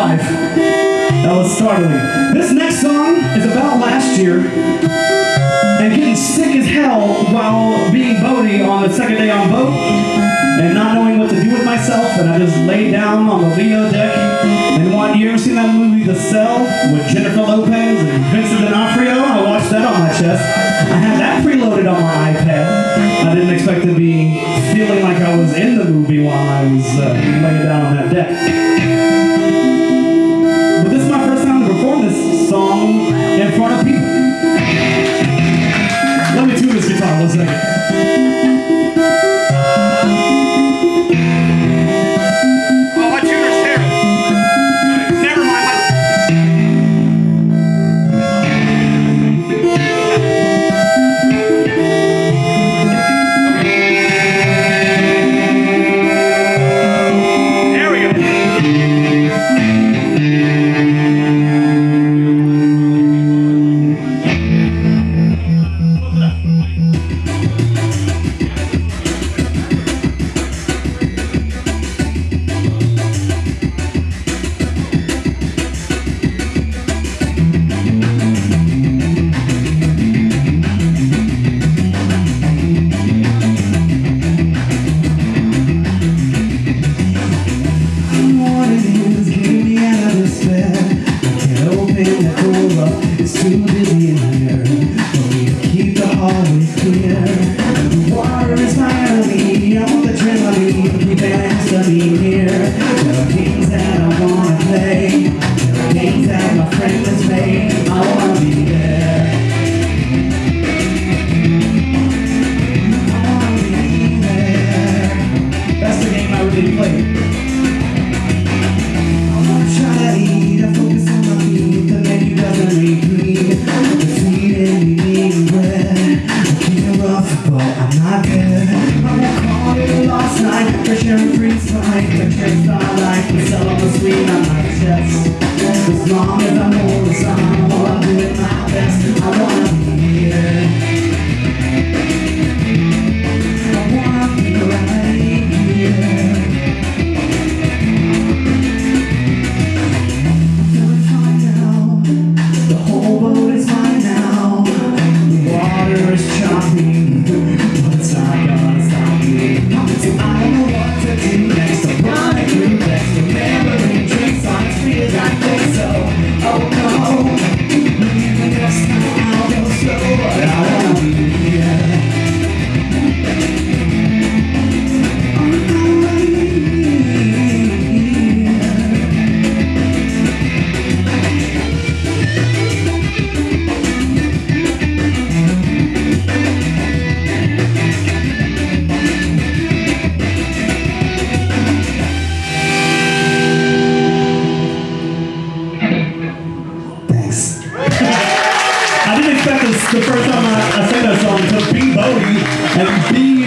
wholeheartedly. This next song is about last year and getting sick as hell while being Bodie on the second day on boat and not knowing what to do with myself. And I just laid down on the Lido deck. And one year, seen that movie The Cell with Jennifer Lopez and Vincent D'Onofrio. I watched that on my chest. I had that preloaded on my iPad. I didn't expect to be feeling like I was in the movie while I was uh, tune this water is want the adrenaline, it next to here. Are games that I wanna freeze fight, the tricks I like, the cell on the screen on my chest. As long as I'm holding on, while I'm doing my I didn't the first time I, I sang that song to be Bodie and be